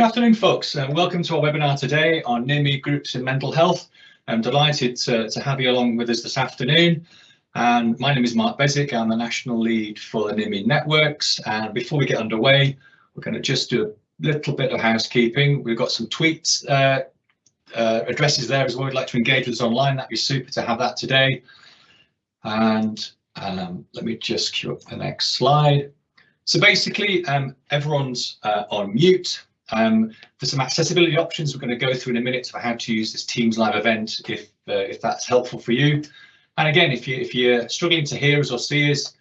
Good afternoon, folks. and welcome to our webinar today on Near Me groups in mental health. I'm delighted to, to have you along with us this afternoon. And my name is Mark Bezic. I'm the national lead for the Near Me networks. And before we get underway, we're going to just do a little bit of housekeeping. We've got some tweets uh, uh, addresses there as well. We'd like to engage with us online. That'd be super to have that today. And um, let me just queue up the next slide. So basically, um, everyone's uh, on mute. Um, for some accessibility options, we're going to go through in a minute for how to use this Teams live event if uh, if that's helpful for you. And again, if you if you're struggling to hear us or see us,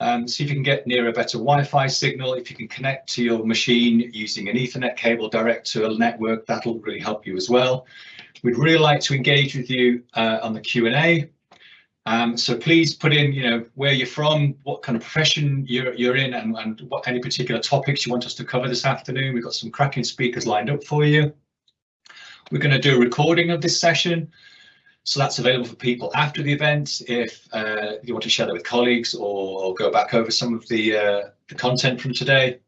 um, see if you can get near a better Wi-Fi signal. If you can connect to your machine using an Ethernet cable direct to a network, that'll really help you as well. We'd really like to engage with you uh, on the Q&A. Um, so please put in, you know, where you're from, what kind of profession you're, you're in and, and what any particular topics you want us to cover this afternoon. We've got some cracking speakers lined up for you. We're going to do a recording of this session. So that's available for people after the event if uh, you want to share that with colleagues or, go back over some of the, uh, the content from today.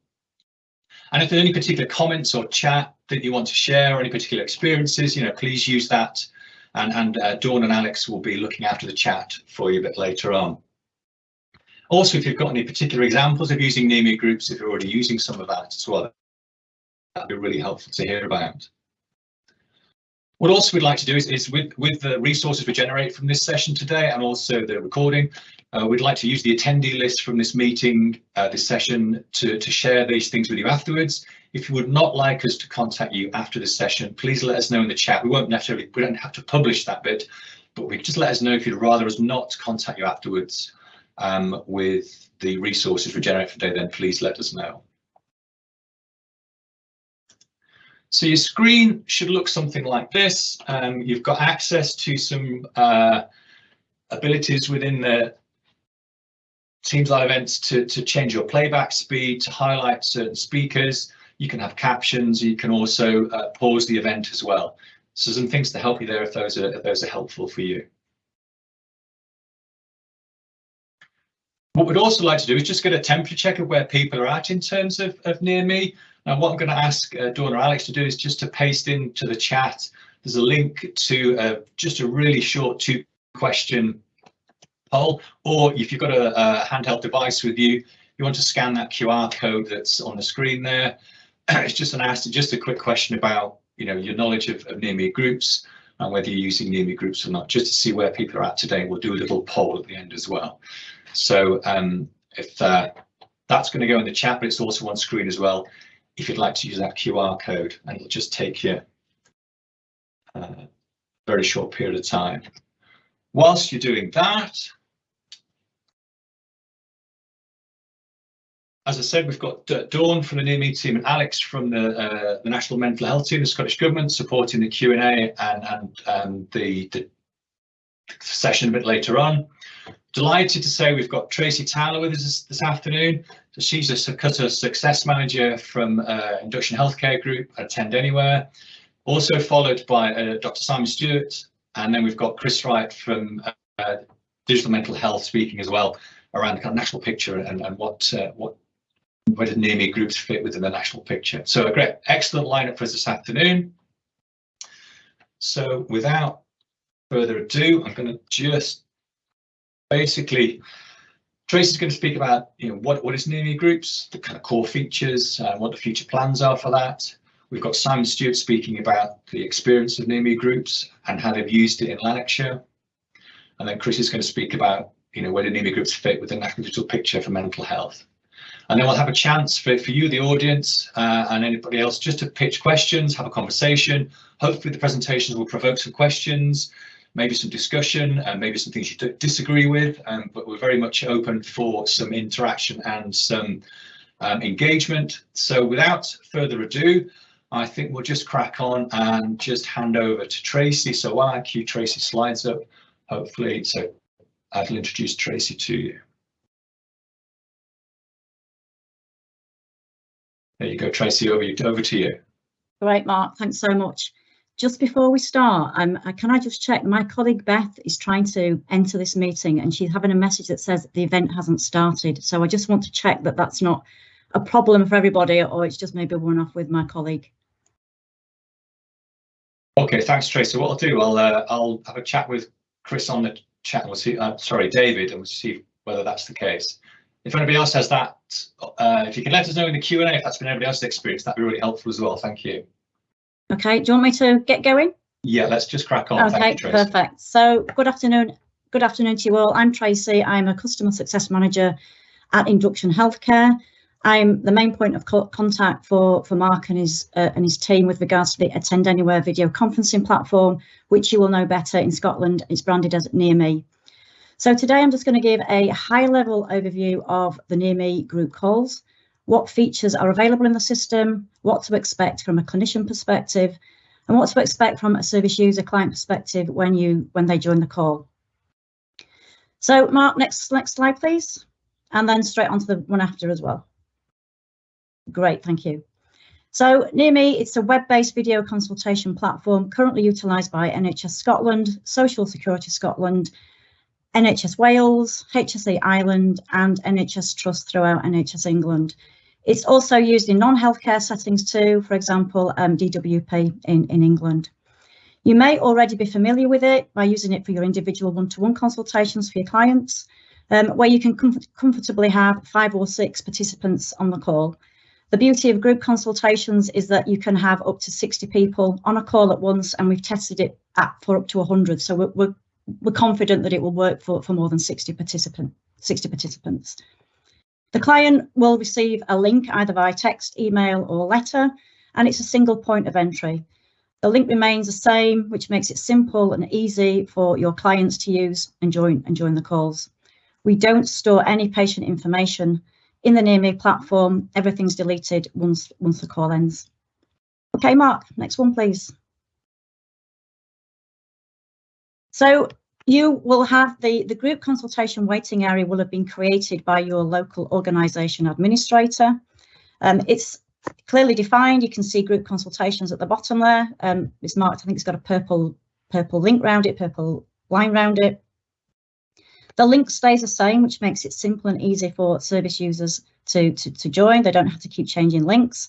And if there's any particular comments or chat that you want to share or any particular experiences, you know, please use that and, and uh, Dawn and Alex will be looking after the chat for you a bit later on. Also, if you've got any particular examples of using Near groups, if you're already using some of that as well, that'd be really helpful to hear about. What also we'd like to do is, is with, with the resources we generate from this session today and also the recording, uh, we'd like to use the attendee list from this meeting, uh, this session, to, to share these things with you afterwards. If you would not like us to contact you after this session, please let us know in the chat. We won't necessarily, we don't have to publish that bit, but we just let us know if you'd rather us not contact you afterwards um, with the resources we generate for today, then please let us know. So your screen should look something like this. Um, you've got access to some uh, abilities within the Teams Live events to, to change your playback speed, to highlight certain speakers, you can have captions. You can also uh, pause the event as well. So some things to help you there if those are if those are helpful for you. What we'd also like to do is just get a temperature check of where people are at in terms of, of near me. Now, what I'm going to ask uh, Dawn or Alex to do is just to paste into the chat. There's a link to uh, just a really short two question poll, or if you've got a, a handheld device with you, you want to scan that QR code that's on the screen there. it's just an asked just a quick question about you know your knowledge of, of near me groups and whether you're using near me groups or not, just to see where people are at today. We'll do a little poll at the end as well. So um, if uh, that's going to go in the chat, but it's also on screen as well. If you'd like to use that QR code, and it'll just take you a uh, very short period of time. Whilst you're doing that, as I said, we've got Dawn from the Near Me team and Alex from the, uh, the National Mental Health Team, the Scottish Government, supporting the Q&A and, and the, the session a bit later on. Delighted to say we've got Tracy Taylor with us this, this afternoon. So she's a Succutta Success Manager from uh, Induction Healthcare Group Attend Anywhere. Also followed by uh, Dr. Simon Stewart, and then we've got Chris Wright from uh, Digital Mental Health speaking as well around the kind of national picture and, and what uh, what where did near groups fit within the national picture? So a great, excellent lineup for us this afternoon. So without further ado, I'm going to just basically, Tracy's going to speak about you know what what is near groups, the kind of core features, and uh, what the future plans are for that. We've got Simon Stewart speaking about the experience of near groups and how they've used it in Lanarkshire. And then Chris is going to speak about you know where do near groups fit with the national digital picture for mental health. And then we'll have a chance for, for you, the audience, uh, and anybody else just to pitch questions, have a conversation. Hopefully the presentations will provoke some questions, maybe some discussion, and maybe some things you disagree with, um, but we're very much open for some interaction and some um, engagement. So without further ado, I think we'll just crack on and just hand over to Tracy. So while I cue Tracy's slides up, hopefully, so I'll introduce Tracy to you. There you go, Tracy, over, over to you. Great, Mark, thanks so much. Just before we start, um, can I just check, my colleague Beth is trying to enter this meeting and she's having a message that says the event hasn't started. So I just want to check that that's not a problem for everybody or it's just maybe one off with my colleague. Okay, thanks, Tracy. What I'll do, I'll uh, I'll have a chat with Chris on the chat. We'll see. Uh, sorry, David, and we'll see whether that's the case. If anybody else has that, uh, if you can let us know in the Q and A if that's been anybody else's experience, that'd be really helpful as well. Thank you. Okay, do you want me to get going? Yeah, let's just crack on. Okay, you, perfect. So good afternoon. Good afternoon to you all. I'm Tracy. I'm a customer success manager at Induction Healthcare. I'm the main point of co contact for, for Mark and his uh, and his team with regards to the Attend Anywhere video conferencing platform, which you will know better in Scotland. It's branded as Near Me. So today I'm just going to give a high level overview of the Near Me group calls, what features are available in the system, what to expect from a clinician perspective, and what to expect from a service user client perspective when you when they join the call. So Mark, next next slide, please. And then straight onto the one after as well. Great, thank you. So near me, it's a web-based video consultation platform currently utilised by NHS Scotland, Social Security Scotland, NHS Wales, HSE Ireland and NHS Trust throughout NHS England. It's also used in non-healthcare settings too, for example, um, DWP in, in England. You may already be familiar with it by using it for your individual one-to-one -one consultations for your clients, um, where you can comfort comfortably have five or six participants on the call. The beauty of group consultations is that you can have up to 60 people on a call at once, and we've tested it at, for up to 100. So we're, we're we're confident that it will work for, for more than 60, participant, 60 participants. The client will receive a link either via text, email or letter, and it's a single point of entry. The link remains the same, which makes it simple and easy for your clients to use and join, and join the calls. We don't store any patient information in the NearMe platform. Everything's deleted once, once the call ends. Okay, Mark, next one, please. So you will have the, the group consultation waiting area will have been created by your local organisation administrator. Um, it's clearly defined. You can see group consultations at the bottom there. Um, it's marked, I think it's got a purple purple link around it, purple line around it. The link stays the same, which makes it simple and easy for service users to, to, to join. They don't have to keep changing links.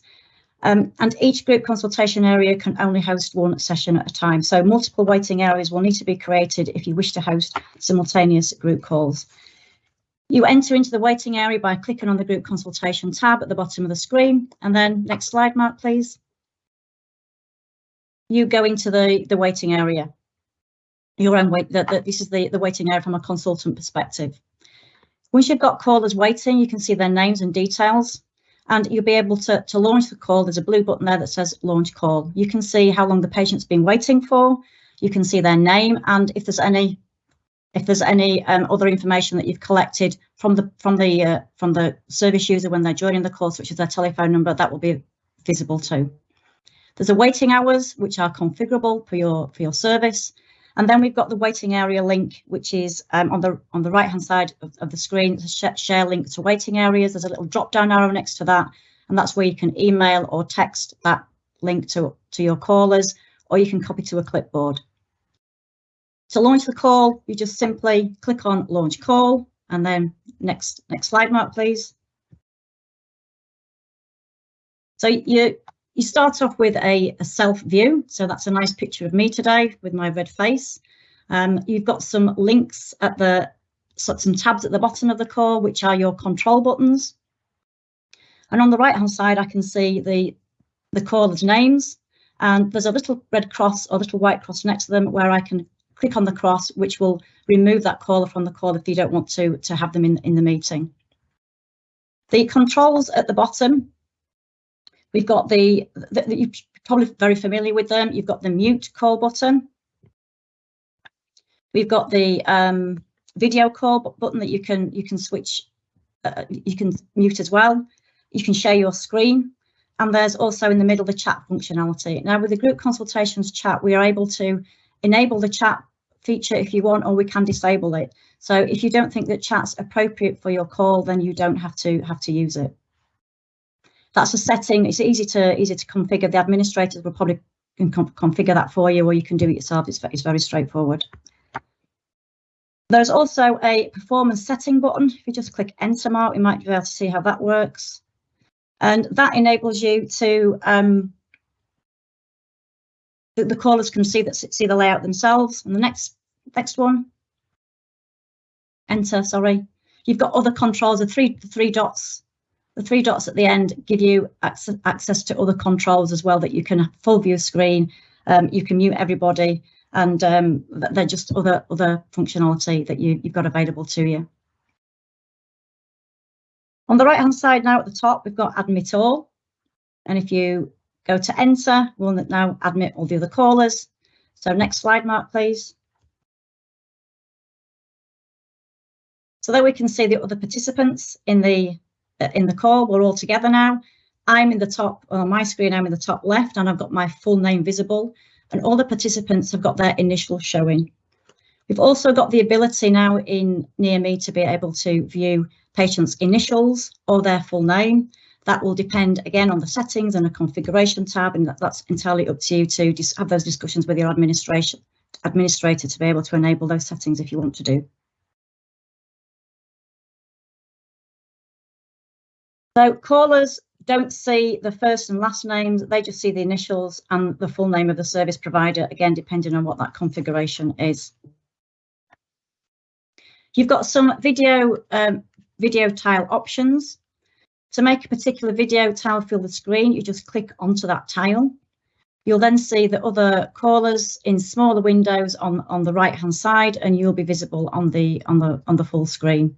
Um, and each group consultation area can only host one session at a time. So multiple waiting areas will need to be created if you wish to host simultaneous group calls. You enter into the waiting area by clicking on the group consultation tab at the bottom of the screen. And then next slide, Mark, please. You go into the, the waiting area. Your own wait, that, this is the, the waiting area from a consultant perspective. Once you've got callers waiting, you can see their names and details and you'll be able to, to launch the call. There's a blue button there that says launch call. You can see how long the patient's been waiting for. You can see their name and if there's any if there's any um, other information that you've collected from the from the uh, from the service user when they're joining the call, which is their telephone number, that will be visible too. There's a waiting hours which are configurable for your for your service, and then we've got the waiting area link, which is um, on the on the right hand side of, of the screen. Sh share link to waiting areas. There's a little drop down arrow next to that, and that's where you can email or text that link to, to your callers, or you can copy to a clipboard. To launch the call, you just simply click on launch call, and then next next slide, Mark, please. So you you start off with a, a, self view. So that's a nice picture of me today with my red face. Um, you've got some links at the, so some tabs at the bottom of the core, which are your control buttons. And on the right hand side, I can see the, the callers names and there's a little red cross or little white cross next to them where I can click on the cross, which will remove that caller from the call if you don't want to, to have them in, in the meeting. The controls at the bottom We've got the, the, the, you're probably very familiar with them. You've got the mute call button. We've got the um, video call button that you can you can switch, uh, you can mute as well. You can share your screen. And there's also in the middle the chat functionality. Now with the group consultations chat, we are able to enable the chat feature if you want, or we can disable it. So if you don't think that chat's appropriate for your call, then you don't have to have to use it that's a setting. It's easy to easy to configure. The administrators will probably can configure that for you, or you can do it yourself. It's, it's very straightforward. There's also a performance setting button. If you just click enter mark, you might be able to see how that works. And that enables you to um, the, the callers can see that see the layout themselves. And the next next one, enter. Sorry, you've got other controls. The three the three dots, the three dots at the end give you access, access to other controls as well that you can full view screen. Um, you can mute everybody, and um, they're just other other functionality that you you've got available to you. On the right hand side now at the top, we've got admit all. And if you go to enter, we'll now admit all the other callers. So next slide, Mark, please. So there we can see the other participants in the Uh, in the call. We're all together now. I'm in the top, on my screen, I'm in the top left and I've got my full name visible and all the participants have got their initial showing. We've also got the ability now in Near Me to be able to view patients' initials or their full name. That will depend again on the settings and a configuration tab, and that, that's entirely up to you to have those discussions with your administration administrator to be able to enable those settings if you want to do. So callers don't see the first and last names, they just see the initials and the full name of the service provider, again, depending on what that configuration is. You've got some video um, video tile options. To make a particular video tile fill the screen, you just click onto that tile. You'll then see the other callers in smaller windows on, on the right hand side and you'll be visible on the on the on the full screen.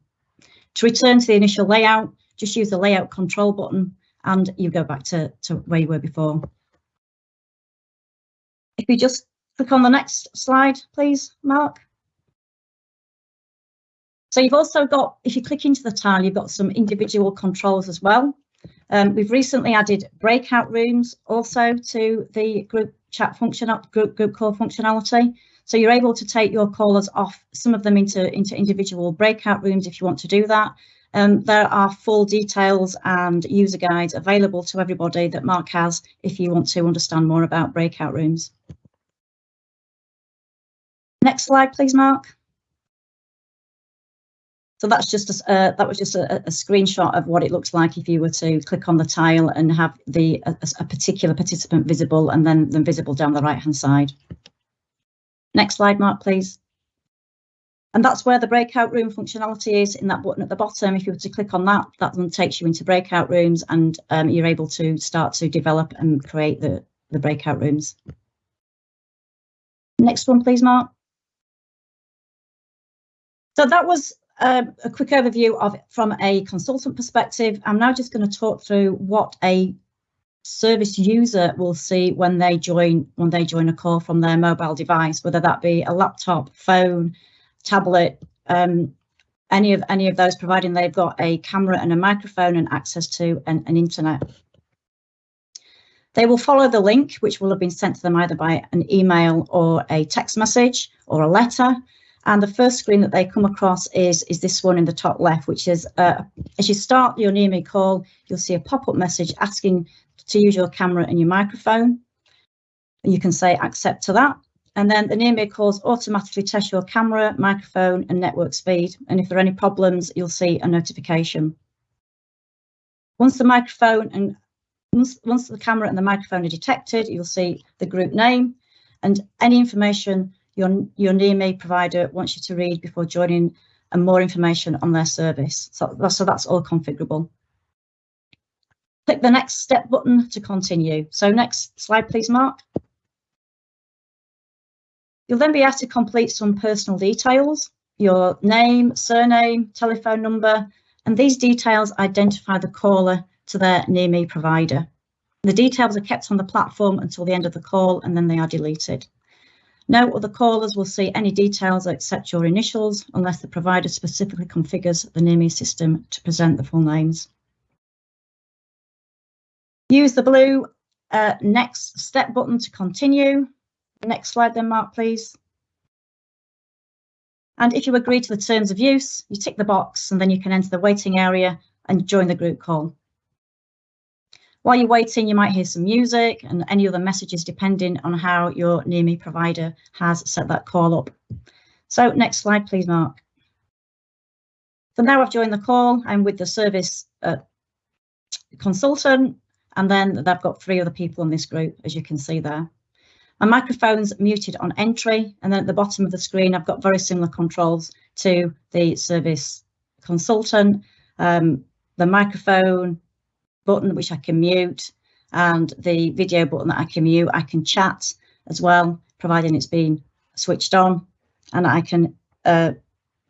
To return to the initial layout, just use the layout control button and you go back to, to where you were before. If you just click on the next slide, please, Mark. So you've also got, if you click into the tile, you've got some individual controls as well. Um, we've recently added breakout rooms also to the group chat function, group, group call functionality. So you're able to take your callers off some of them into, into individual breakout rooms if you want to do that. Um, there are full details and user guides available to everybody that Mark has if you want to understand more about breakout rooms. Next slide, please, Mark. So that's just a, uh, that was just a, a, screenshot of what it looks like if you were to click on the tile and have the a, a particular participant visible and then then visible down the right hand side. Next slide, Mark, please. And that's where the breakout room functionality is in that button at the bottom. If you were to click on that, that then takes you into breakout rooms and um, you're able to start to develop and create the, the breakout rooms. Next one, please, Mark. So that was uh, a quick overview of from a consultant perspective. I'm now just going to talk through what a service user will see when they join when they join a call from their mobile device, whether that be a laptop, phone, tablet, um, any of any of those, providing they've got a camera and a microphone and access to an, an internet. They will follow the link, which will have been sent to them either by an email or a text message or a letter. And the first screen that they come across is, is this one in the top left, which is uh, as you start your Near Me call, you'll see a pop-up message asking to use your camera and your microphone. You can say accept to that. And then the Near Me calls automatically test your camera, microphone and network speed. And if there are any problems, you'll see a notification. Once the microphone and once, once the camera and the microphone are detected, you'll see the group name and any information your, your Near Me provider wants you to read before joining and more information on their service. So, so that's all configurable. Click the next step button to continue. So next slide, please, Mark. You'll then be asked to complete some personal details, your name, surname, telephone number, and these details identify the caller to their Near Me provider. The details are kept on the platform until the end of the call and then they are deleted. No other callers will see any details except your initials unless the provider specifically configures the Near Me system to present the full names. Use the blue uh, next step button to continue. Next slide then, Mark, please. And if you agree to the terms of use, you tick the box and then you can enter the waiting area and join the group call. While you're waiting, you might hear some music and any other messages depending on how your Near Me provider has set that call up. So next slide, please, Mark. So now I've joined the call. I'm with the service uh, consultant, and then they've got three other people in this group, as you can see there. My microphone's muted on entry, and then at the bottom of the screen, I've got very similar controls to the service consultant. Um, the microphone button, which I can mute, and the video button that I can mute. I can chat as well, providing it's been switched on, and I can uh,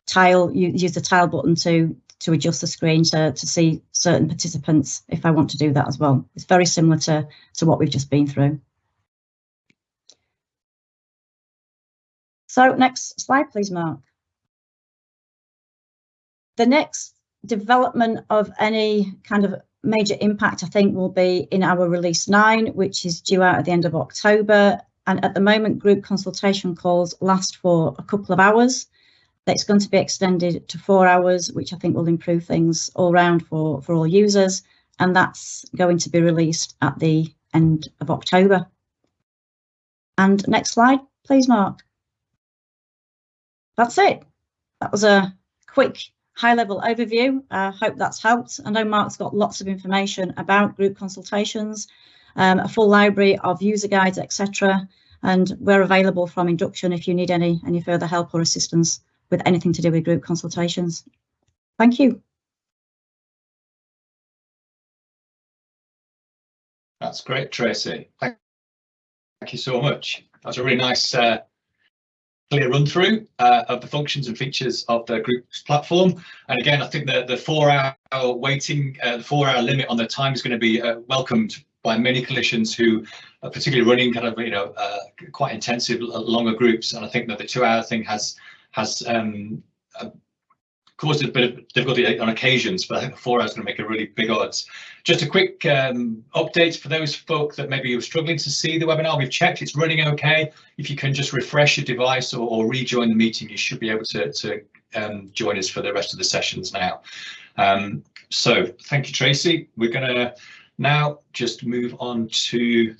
tile use the tile button to to adjust the screen to, to see certain participants if I want to do that as well. It's very similar to, to what we've just been through. So next slide, please, Mark. The next development of any kind of major impact, I think, will be in our release nine, which is due out at the end of October. And at the moment, group consultation calls last for a couple of hours. That's going to be extended to four hours, which I think will improve things all round for, for all users. And that's going to be released at the end of October. And next slide, please, Mark that's it. That was a quick high level overview. I uh, hope that's helped. I know Mark's got lots of information about group consultations, um, a full library of user guides, etc. And we're available from induction if you need any, any further help or assistance with anything to do with group consultations. Thank you. That's great, Tracy. Thank you so much. That's a really nice uh, clear run through uh, of the functions and features of the group's platform. And again, I think that the four hour waiting, uh, the four hour limit on the time is going to be uh, welcomed by many clinicians who are particularly running kind of, you know, uh, quite intensive, longer groups. And I think that the two hour thing has has um, caused a bit of difficulty on occasions, but I think four hours going to make a really big odds. Just a quick um, update for those folk that maybe you're struggling to see the webinar. We've checked it's running okay. If you can just refresh your device or, or rejoin the meeting, you should be able to, to um, join us for the rest of the sessions now. Um, so thank you, Tracy. We're going to now just move on to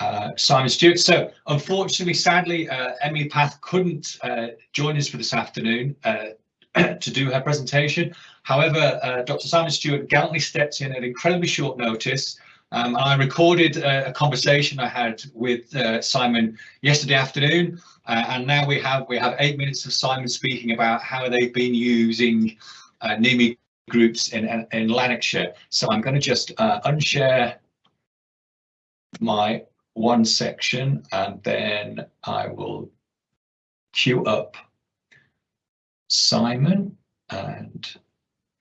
uh, Simon Stewart. So unfortunately, sadly, uh, Emily Path couldn't uh, join us for this afternoon uh, to do her presentation. However, uh, Dr. Simon Stewart gallantly stepped in at incredibly short notice. Um, I recorded a conversation I had with Simon yesterday afternoon, and now we have we have eight minutes of Simon speaking about how they've been using Near Me groups in in Lanarkshire. So I'm going to just unshare my one section and then I will queue up Simon and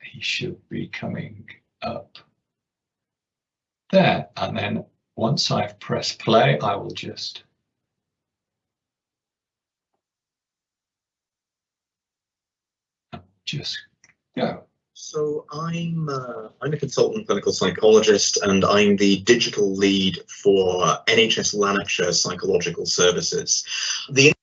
he should be coming up there. And then once I've pressed play, I will just just go. So I'm uh, I'm a consultant clinical psychologist, and I'm the digital lead for NHS Lanarkshire Psychological Services. The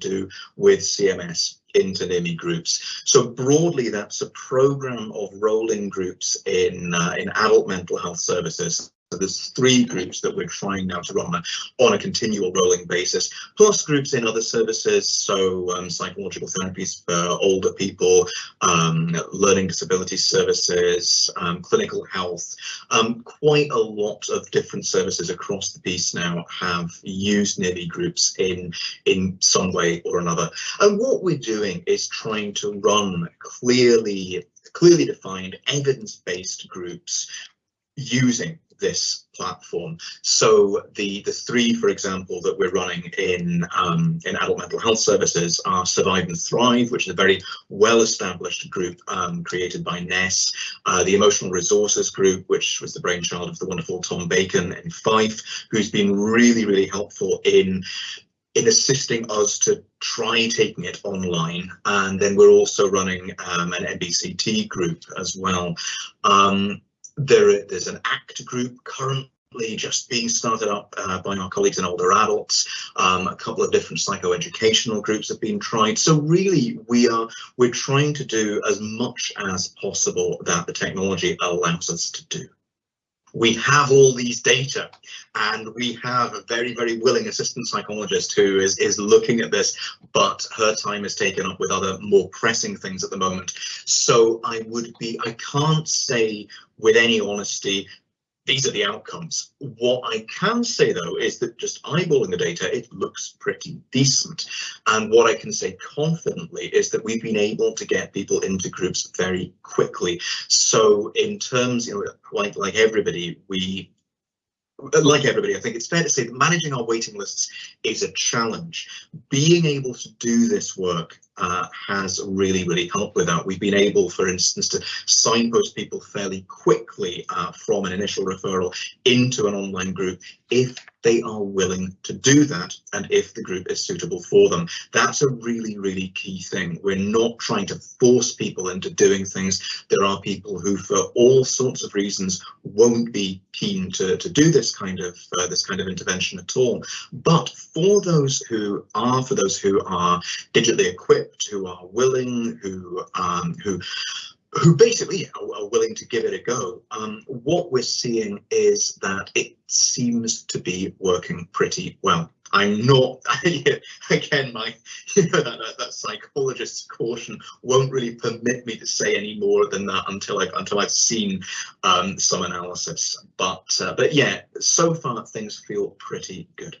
do with CMS into Near Me groups. So broadly, that's a program of rolling groups in uh, in adult mental health services so there's three groups that we're trying now to run on a, continual rolling basis, plus groups in other services, so um, psychological therapies for older people, um, learning disability services, um, clinical health. Um, quite a lot of different services across the piece now have used Near Me groups in, in some way or another. And what we're doing is trying to run clearly clearly defined evidence-based groups using this platform. So the the three, for example, that we're running in um, in adult mental health services are Survive and Thrive, which is a very well-established group um, created by NES, uh, the Emotional Resources Group, which was the brainchild of the wonderful Tom Bacon in Fife, who's been really, really helpful in in assisting us to try taking it online. And then we're also running um, an MBCT group as well. Um, there, there's an ACT group currently just being started up uh, by our colleagues in older adults. Um, a couple of different psychoeducational groups have been tried. So really, we are we're trying to do as much as possible that the technology allows us to do. We have all these data and we have a very, very willing assistant psychologist who is, is looking at this, but her time is taken up with other more pressing things at the moment. So I would be, I can't say with any honesty these are the outcomes. What I can say though is that just eyeballing the data, it looks pretty decent. And what I can say confidently is that we've been able to get people into groups very quickly. So in terms, you know, like like everybody, we like everybody, I think it's fair to say that managing our waiting lists is a challenge. Being able to do this work uh, has really, really helped with that. We've been able, for instance, to signpost people fairly quickly uh, from an initial referral into an online group if they are willing to do that and if the group is suitable for them. That's a really, really key thing. We're not trying to force people into doing things. There are people who, for all sorts of reasons, won't be keen to, to do this kind of uh, this kind of intervention at all. But for those who are, for those who are digitally equipped, who are willing, who um, who who basically are, willing to give it a go. Um, what we're seeing is that it seems to be working pretty well. I'm not, again, my, you know, that, that, that, psychologist's caution won't really permit me to say any more than that until I've, until I've seen um, some analysis. But, uh, but yeah, so far things feel pretty good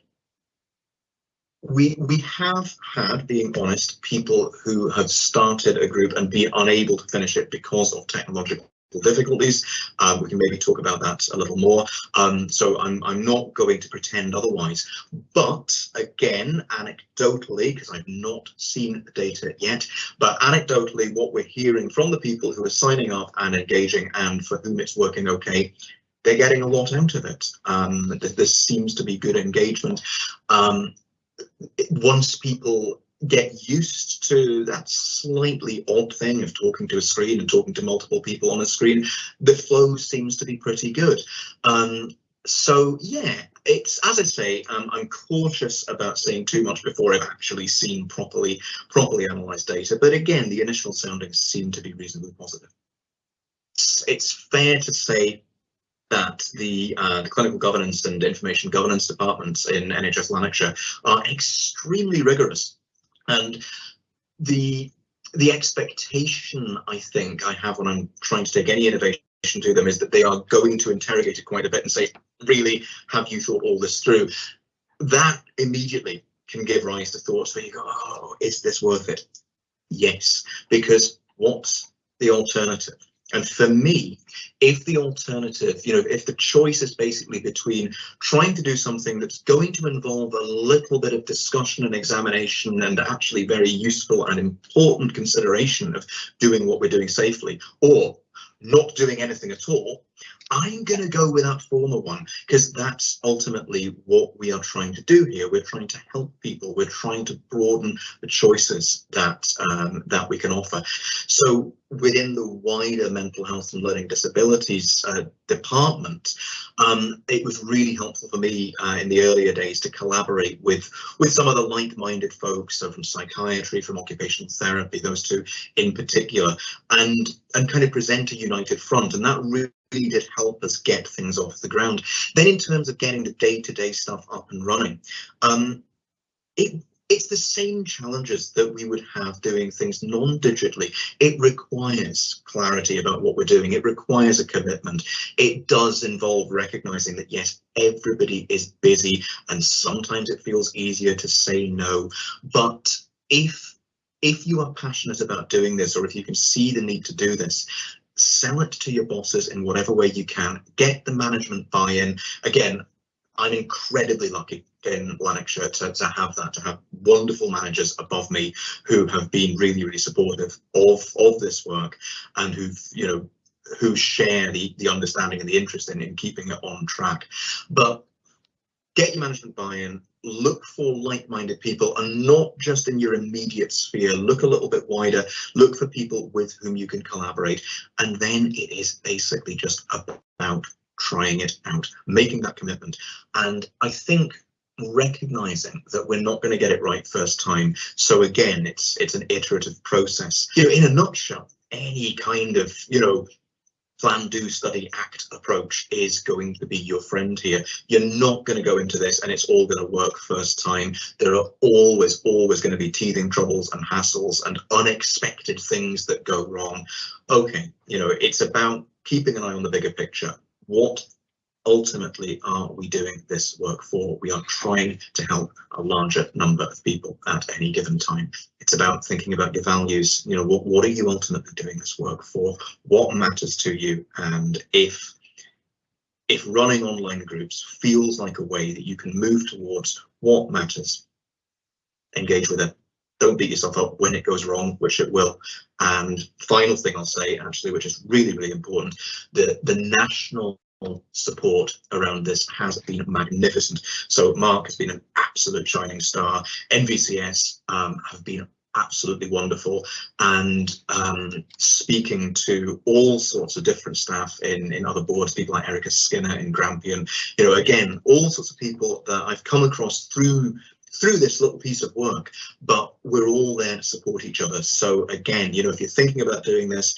we we have had, being honest, people who have started a group and been unable to finish it because of technological difficulties. Um, we can maybe talk about that a little more. Um, so I'm, I'm not going to pretend otherwise. But again, anecdotally, because I've not seen the data yet, but anecdotally, what we're hearing from the people who are signing up and engaging and for whom it's working okay, they're getting a lot out of it. Um, there seems to be good engagement. Um, once people get used to that slightly odd thing of talking to a screen and talking to multiple people on a screen, the flow seems to be pretty good. Um, so yeah, it's as I say, um, I'm cautious about saying too much before I've actually seen properly properly analysed data. But again, the initial soundings seem to be reasonably positive. It's, it's fair to say that the, uh, the clinical governance and information governance departments in NHS Lanarkshire are extremely rigorous. And the the expectation I think I have when I'm trying to take any innovation to them is that they are going to interrogate it quite a bit and say, really, have you thought all this through? That immediately can give rise to thoughts where you go, oh, is this worth it? Yes, because what's the alternative? And for me, if the alternative, you know, if the choice is basically between trying to do something that's going to involve a little bit of discussion and examination and actually very useful and important consideration of doing what we're doing safely, or not doing anything at all, I'm going to go with that former one because that's ultimately what we are trying to do here. We're trying to help people. We're trying to broaden the choices that um, that we can offer. So within the wider mental health and learning disabilities uh, department, um, it was really helpful for me uh, in the earlier days to collaborate with with some of the like-minded folks, so from psychiatry, from occupational therapy, those two in particular, and and kind of present a united front. And that really really did help us get things off the ground. Then in terms of getting the day-to-day -day stuff up and running, um, it it's the same challenges that we would have doing things non-digitally. It requires clarity about what we're doing. It requires a commitment. It does involve recognizing that, yes, everybody is busy and sometimes it feels easier to say no. But if if you are passionate about doing this or if you can see the need to do this, sell it to your bosses in whatever way you can, get the management buy-in. Again, I'm incredibly lucky in Lanarkshire to, to have that, to have wonderful managers above me who have been really, really supportive of, of this work and who've, you know, who share the, the understanding and the interest in, in keeping it on track. But get your management buy-in, look for like-minded people and not just in your immediate sphere. Look a little bit wider. Look for people with whom you can collaborate. And then it is basically just about trying it out making that commitment. And i think recognizing that we're not going to get it right first time. So again it's it's an iterative process. You know in a nutshell any kind of you know plan, do, study, act approach is going to be your friend here. You're not going to go into this and it's all going to work first time. There are always, always going to be teething troubles and hassles and unexpected things that go wrong. Okay, you know, it's about keeping an eye on the bigger picture. What ultimately are we doing this work for? We are trying to help a larger number of people at any given time. It's about thinking about your values. You know, what, what are you ultimately doing this work for? What matters to you? And if if running online groups feels like a way that you can move towards what matters, engage with it. Don't beat yourself up when it goes wrong, which it will. And final thing I'll say, actually, which is really, really important, the, the national support around this has been magnificent. So Mark has been an absolute shining star. NVCS um, have been absolutely wonderful and um, speaking to all sorts of different staff in in other boards people like Erica Skinner in Grampian you know again all sorts of people that I've come across through through this little piece of work but we're all there to support each other so again you know if you're thinking about doing this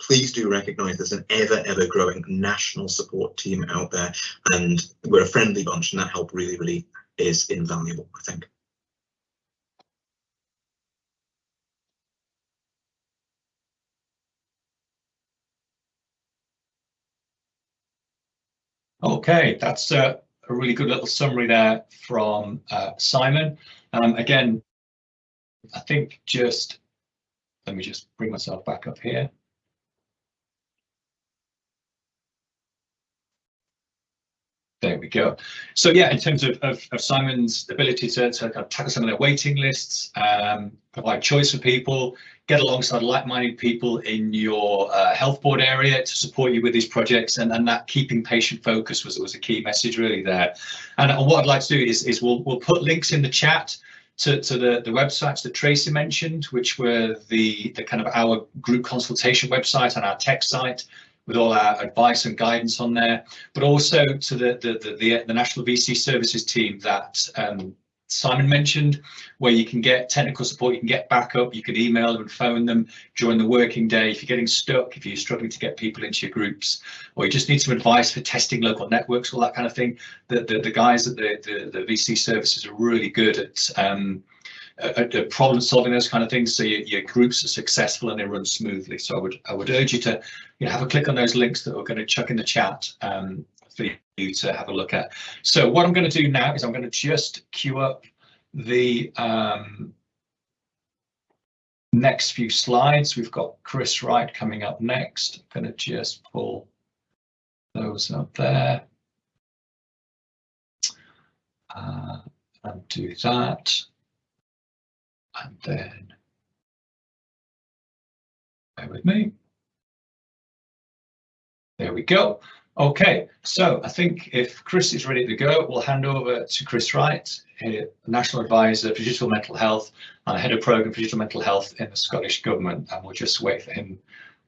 please do recognize there's an ever, ever growing national support team out there and we're a friendly bunch and that help really, really is invaluable, I think. Okay, that's a, a, really good little summary there from uh, Simon. Um, again, I think just, let me just bring myself back up here. There we go. So yeah, in terms of, of, of Simon's ability to, to kind of tackle some of their waiting lists, um, provide choice for people, get alongside like-minded people in your uh, health board area to support you with these projects, and, and that keeping patient focus was was a key message really there. And, and what I'd like to do is is we'll we'll put links in the chat to, to the, the websites that Tracy mentioned, which were the, the kind of our group consultation website and our tech site, with all our advice and guidance on there, but also to the the the, the, National VC Services team that um, Simon mentioned, where you can get technical support, you can get backup, you can email them and phone them during the working day. If you're getting stuck, if you're struggling to get people into your groups, or you just need some advice for testing local networks, all that kind of thing, the, the, the guys at the, the, the VC services are really good at um, a, problem solving those kind of things so your, your, groups are successful and they run smoothly. So i would i would urge you to you know have a click on those links that we're going to chuck in the chat um, for you to have a look at. So what i'm going to do now is i'm going to just queue up the um, next few slides. We've got chris wright coming up next. I'm going to just pull those up there. Uh, and do that and then bear with me. There we go. Okay, so I think if Chris is ready to go, we'll hand over to Chris Wright, National Advisor for Digital Mental Health and Head of Programme for Digital Mental Health in the Scottish Government, and we'll just wait for him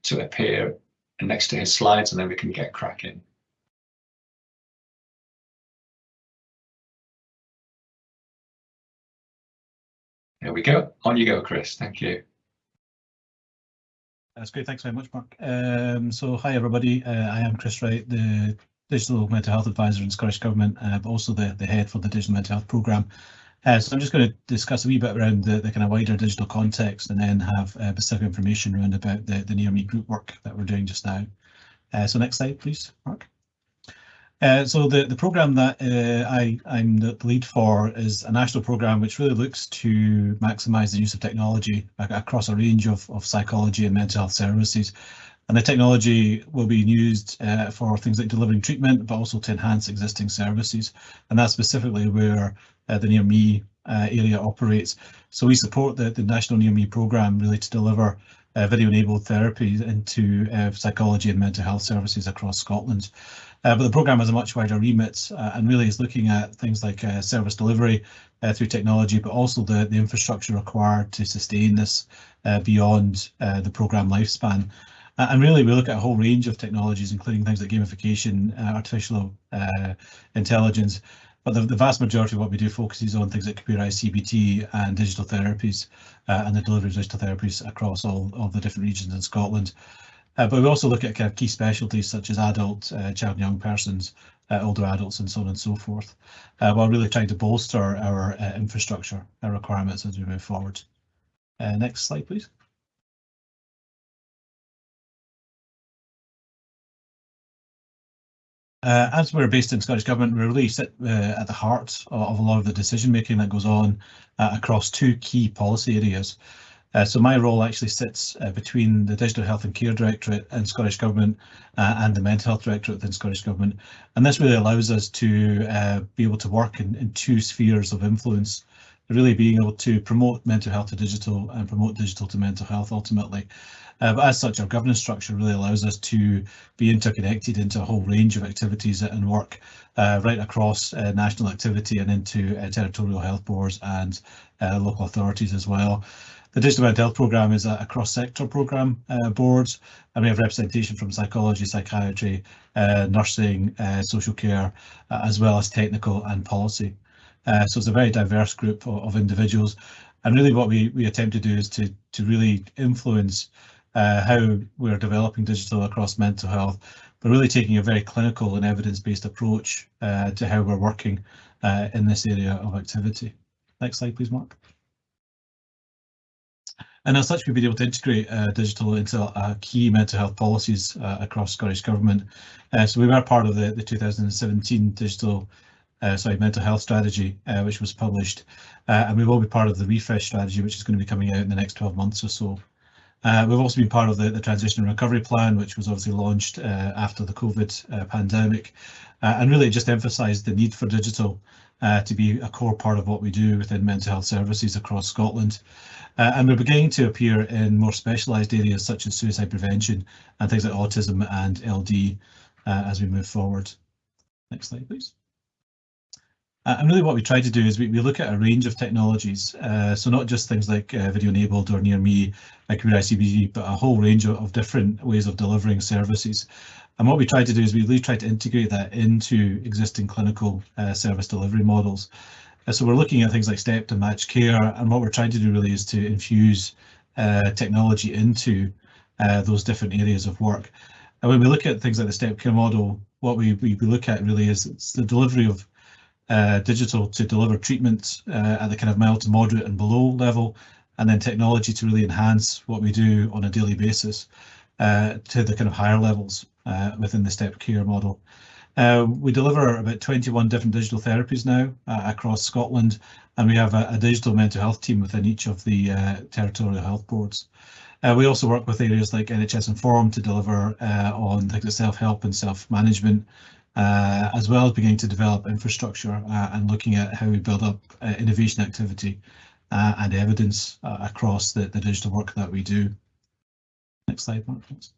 to appear next to his slides and then we can get cracking. There we go. On you go, Chris. Thank you. That's great. Thanks very much, Mark. Um, so hi, everybody. Uh, I am Chris Wright, the Digital Mental Health Advisor in Scottish Government, uh, but also the, the head for the Digital Mental Health Programme. Uh, so I'm just going to discuss a wee bit around the, the kind of wider digital context and then have uh, specific information around about the, the Near Me group work that we're doing just now. Uh, so next slide, please, Mark. Uh, so the, the program that uh, I, I'm the lead for is a national program which really looks to maximise the use of technology across a range of, of psychology and mental health services. And the technology will be used uh, for things like delivering treatment, but also to enhance existing services. And that's specifically where uh, the Near Me uh, area operates. So we support the, the National Near Me programme really to deliver uh, video-enabled therapy into uh, psychology and mental health services across Scotland. Uh, but the programme has a much wider remit uh, and really is looking at things like uh, service delivery uh, through technology, but also the, the infrastructure required to sustain this uh, beyond uh, the programme lifespan. and really, we look at a whole range of technologies, including things like gamification, artificial intelligence, but the, the, vast majority of what we do focuses on things like computerized CBT and digital therapies uh, and the delivery of digital therapies across all of the different regions in Scotland. Uh, but we also look at kind of key specialties such as adult, uh, child and young persons, uh, older adults and so on and so forth, while really trying to bolster our infrastructure our requirements as we move forward. Next slide, please. Uh, as we're based in Scottish Government, we really sit uh, at the heart of, of, a lot of the decision making that goes on uh, across two key policy areas. Uh, so my role actually sits uh, between the Digital Health and Care Directorate in Scottish Government uh, and the Mental Health Directorate within Scottish Government. And this really allows us to be able to work in, in two spheres of influence really being able to promote mental health to digital and promote digital to mental health ultimately. Uh, but as such, our governance structure really allows us to be interconnected into a whole range of activities and work uh, right across uh, national activity and into uh, territorial health boards and uh, local authorities as well. The Digital Mental Health Programme is a, a cross-sector programme uh, board, and we have representation from psychology, psychiatry, nursing, social care, as well as technical and policy. so it's a very diverse group of, of individuals. And really what we, we attempt to do is to, to really influence uh, how we're developing digital across mental health, but really taking a very clinical and evidence-based approach uh, to how we're working uh, in this area of activity. Next slide, please, Mark. And as such, we've been able to integrate uh, digital into uh, key mental health policies uh, across Scottish Government. so we were part of the, the 2017 digital uh, sorry, mental health strategy, uh, which was published, uh, and we will be part of the refresh strategy, which is going to be coming out in the next 12 months or so. Uh, we've also been part of the, the transition and recovery plan, which was obviously launched uh, after the COVID uh, pandemic, uh, and really just emphasised the need for digital uh, to be a core part of what we do within mental health services across Scotland. Uh, and we're beginning to appear in more specialised areas such as suicide prevention and things like autism and LD as we move forward. Next slide, please. Uh, and really what we try to do is we, we look at a range of technologies, uh, so not just things like uh, video enabled or near me, like Career ICBG, but a whole range of, of, different ways of delivering services. And what we try to do is we really try to integrate that into existing clinical uh, service delivery models. Uh, so we're looking at things like STEP to match care, and what we're trying to do really is to infuse uh, technology into those different areas of work. And when we look at things like the STEP care model, what we, we look at really is it's the delivery of uh, digital to deliver treatment uh, at the kind of mild to moderate and below level, and then technology to really enhance what we do on a daily basis uh, to the kind of higher levels uh, within the step care model. Uh, we deliver about 21 different digital therapies now uh, across Scotland, and we have a, a, digital mental health team within each of the territorial health boards. we also work with areas like NHS Inform to deliver on things like self-help and self-management uh, as well as beginning to develop infrastructure uh, and looking at how we build up uh, innovation activity uh, and evidence uh, across the, the digital work that we do. Next slide, Mark, please.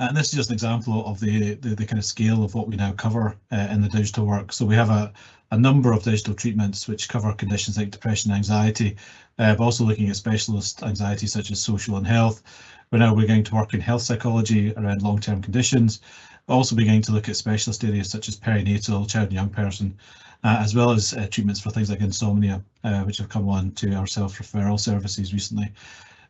And this is just an example of the, the, the kind of scale of what we now cover uh, in the digital work. So we have a, a number of digital treatments which cover conditions like depression anxiety, uh, but also looking at specialist anxiety such as social and health. We're now going to work in health psychology around long-term conditions, also beginning to look at specialist areas such as perinatal, child and young person, uh, as well as uh, treatments for things like insomnia, uh, which have come on to our self-referral services recently.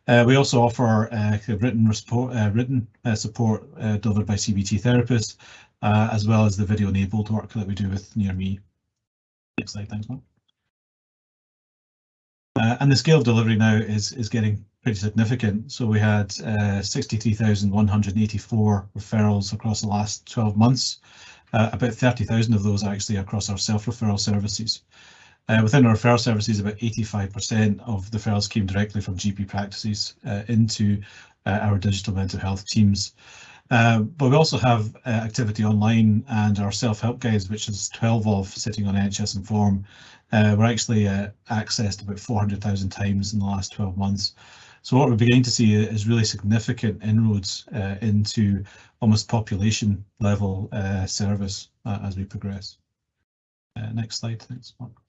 Uh, we also offer uh, written uh, written support delivered by CBT therapists, as well as the video-enabled work that we do with Near Me. Next slide, thanks, Mark. Uh, and the scale of delivery now is is getting pretty significant. So we had uh, 63,184 referrals across the last 12 months. Uh, about 30,000 of those actually across our self-referral services. Uh, within our referral services, about 85% of the referrals came directly from GP practices uh, into uh, our digital mental health teams. Uh, but we also have uh, activity online and our self-help guides, which is 12 of sitting on NHS Inform. Uh, we're actually uh, accessed about 400,000 times in the last 12 months. So what we're beginning to see is really significant inroads into almost population level service as we progress. next slide, thanks, Mark.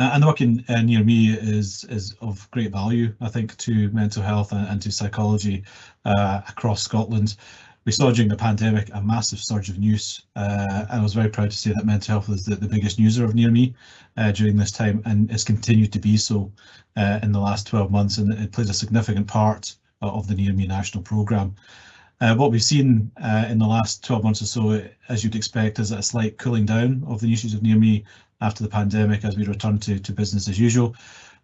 Uh, and working uh, near me is is of great value, I think, to mental health and, and to psychology uh, across Scotland. We saw during the pandemic a massive surge of news, uh, and I was very proud to say that mental health was the, the biggest user of Near Me uh, during this time, and has continued to be so uh, in the last 12 months, and it plays a significant part of the Near Me National Programme. Uh, what we've seen uh, in the last 12 months or so, as you'd expect, is a slight cooling down of the usage of Near Me after the pandemic as we return to, to business as usual.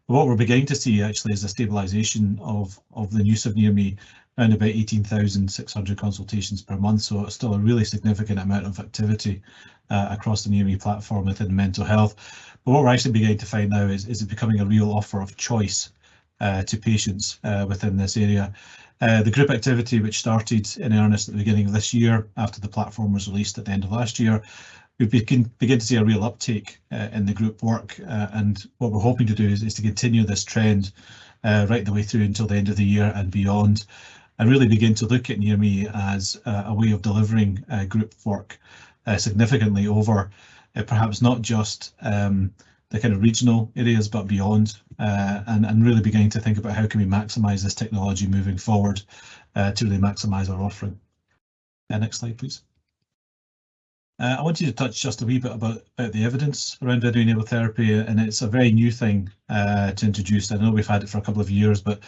But what we're beginning to see actually is a stabilisation of, of the use of Near Me around about 18,600 consultations per month. So still a really significant amount of activity uh, across the Near Me platform within mental health. But what we're actually beginning to find now is, is it becoming a real offer of choice uh, to patients uh, within this area. Uh, the group activity, which started in earnest at the beginning of this year after the platform was released at the end of last year, we begin, to see a real uptake uh, in the group work. Uh, and what we're hoping to do is, is to continue this trend uh, right the way through until the end of the year and beyond, and really begin to look at Near Me as a way of delivering group work significantly over perhaps not just um, the kind of regional areas, but beyond, and, really beginning to think about how can we maximise this technology moving forward to really maximise our offering. Next slide, please. Uh, I want you to touch just a wee bit about, about the evidence around video-enabled therapy, and it's a very new thing uh, to introduce. I know we've had it for a couple of years, but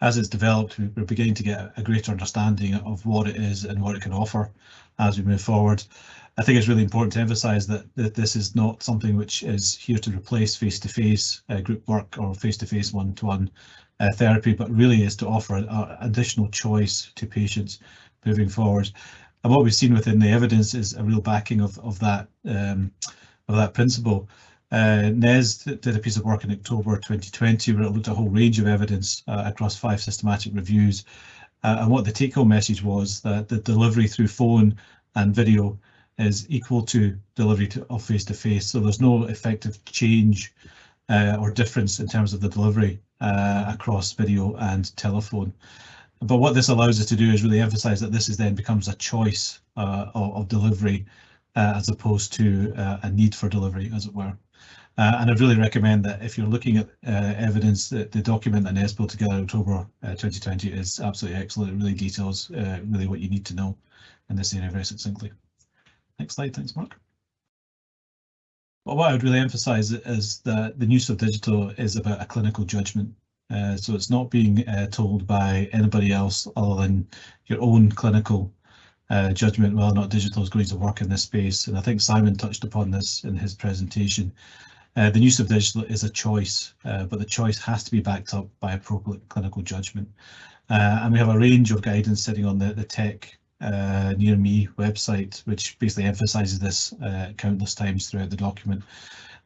as it's developed, we're beginning to get a greater understanding of what it is and what it can offer as we move forward. I think it's really important to emphasise that, that this is not something which is here to replace face-to-face -face, uh, group work or face-to-face one-to-one uh, therapy, but really is to offer an additional choice to patients moving forward. And what we've seen within the evidence is a real backing of, of that um, of that principle. Uh, NES did a piece of work in October 2020 where it looked at a whole range of evidence uh, across five systematic reviews. Uh, and what the take-home message was that the delivery through phone and video is equal to delivery to, of face-to-face. So there's no effective change uh, or difference in terms of the delivery uh, across video and telephone. But what this allows us to do is really emphasize that this is then becomes a choice uh, of, of, delivery uh, as opposed to uh, a need for delivery, as it were. Uh, and I'd really recommend that if you're looking at evidence, that the document that NES put together October 2020 is absolutely excellent. It really details really what you need to know in this area very succinctly. Next slide, thanks, Mark. Well, what I would really emphasize is that the use of digital is about a clinical judgment. Uh, so it's not being uh, told by anybody else other than your own clinical uh, judgment whether or not digital is going to work in this space. And I think Simon touched upon this in his presentation. Uh, the use of digital is a choice, uh, but the choice has to be backed up by appropriate clinical judgment. Uh, and we have a range of guidance sitting on the, the tech near me website, which basically emphasizes this countless times throughout the document.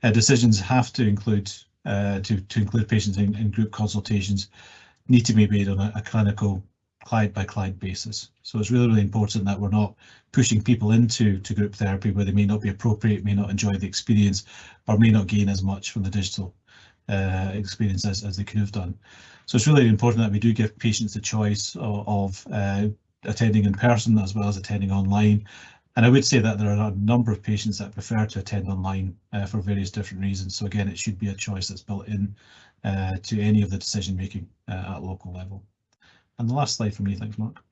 Decisions have to include uh, to, to include patients in, in, group consultations need to be made on a, a clinical client by client basis. So it's really, really important that we're not pushing people into to group therapy where they may not be appropriate, may not enjoy the experience, or may not gain as much from the digital uh, experience as, as they could have done. So it's really important that we do give patients the choice of, of uh, attending in person as well as attending online. And I would say that there are a number of patients that prefer to attend online uh, for various different reasons. So again, it should be a choice that's built in uh, to any of the decision making uh, at local level. And the last slide for me, thanks Mark.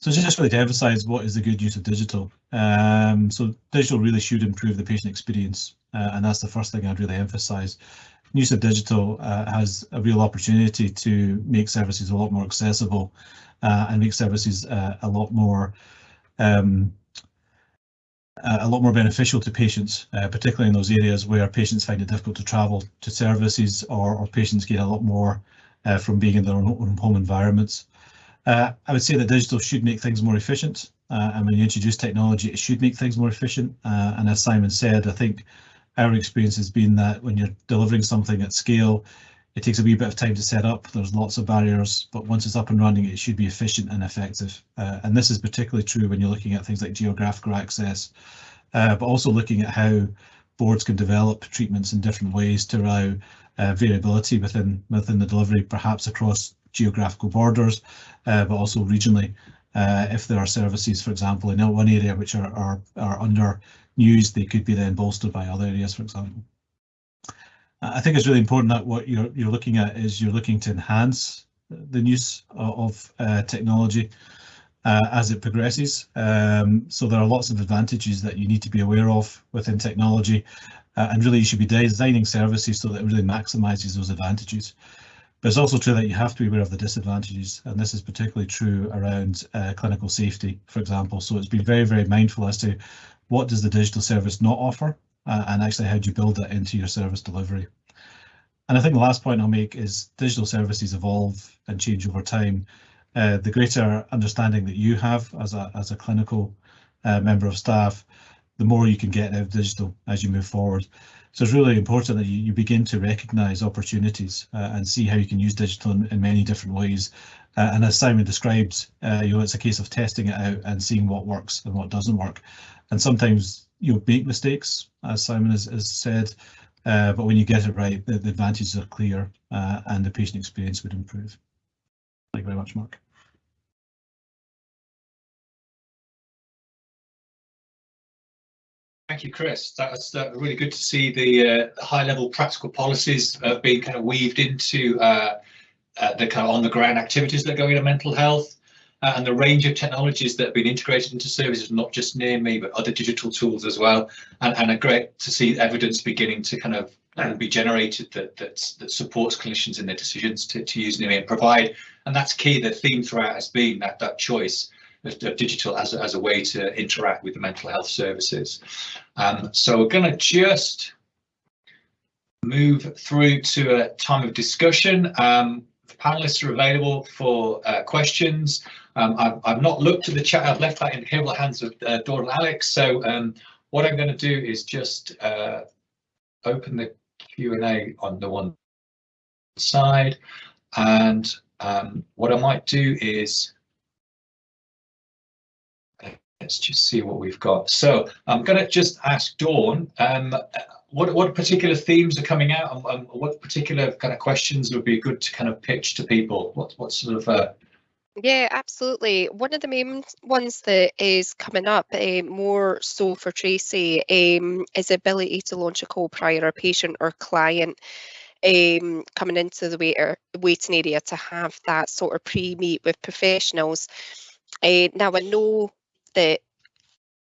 So just really to emphasize what is the good use of digital. Um, so digital really should improve the patient experience. Uh, and that's the first thing I'd really emphasize. Use of digital uh, has a real opportunity to make services a lot more accessible uh, and make services uh, a lot more um, a lot more beneficial to patients, uh, particularly in those areas where patients find it difficult to travel to services or, or patients gain a lot more uh, from being in their own, home environments. Uh, I would say that digital should make things more efficient. Uh, and when you introduce technology, it should make things more efficient. and as Simon said, I think our experience has been that when you're delivering something at scale, it takes a wee bit of time to set up. There's lots of barriers, but once it's up and running, it should be efficient and effective. Uh, and this is particularly true when you're looking at things like geographical access, uh, but also looking at how boards can develop treatments in different ways to allow uh, variability within within the delivery, perhaps across geographical borders, uh, but also regionally. Uh, if there are services, for example, in one area which are, are, are under news, they could be then bolstered by other areas, for example. I think it's really important that what you're you're looking at is you're looking to enhance the use of uh, technology uh, as it progresses. Um, so there are lots of advantages that you need to be aware of within technology, uh, and really you should be designing services so that it really maximizes those advantages. But it's also true that you have to be aware of the disadvantages, and this is particularly true around uh, clinical safety, for example. So it's been very, very mindful as to what does the digital service not offer, uh, and actually how do you build that into your service delivery. And I think the last point I'll make is digital services evolve and change over time. Uh, the greater understanding that you have as a, as a clinical uh, member of staff, the more you can get out of digital as you move forward. So it's really important that you, you begin to recognise opportunities uh, and see how you can use digital in, in many different ways. Uh, and as Simon described, uh, you know, it's a case of testing it out and seeing what works and what doesn't work. And sometimes you make mistakes, as Simon has, has said, uh, but when you get it right, the, the advantages are clear uh, and the patient experience would improve. Thank you very much, Mark. Thank you, Chris. That's uh, really good to see the uh, high-level practical policies uh, being kind of weaved into uh, the kind of on-the-ground activities that go into mental health uh, and the range of technologies that have been integrated into services, not just near me, but other digital tools as well. And, and great to see evidence beginning to kind of and be generated that, that that supports clinicians in their decisions to, to use Near Me and provide. And that's key. The theme throughout has been that that choice of, of digital as a, as a way to interact with the mental health services. Um, so we're going to just move through to a time of discussion. Um, the panelists are available for uh, questions. Um, I've, I've, not looked at the chat. I've left that in the capable hands of uh, Dawn and Alex. So um, what I'm going to do is just uh, open the Q&A on the one side. And um, what I might do is let's just see what we've got. So I'm going to just ask Dawn, um, what what particular themes are coming out, and what particular kind of questions would be good to kind of pitch to people? What what sort of uh, yeah, absolutely. One of the main ones that is coming up uh, more so for Tracy um, is the ability to launch a call prior a patient or client um, coming into the wait waiting area to have that sort of pre-meet with professionals. Uh, now I know that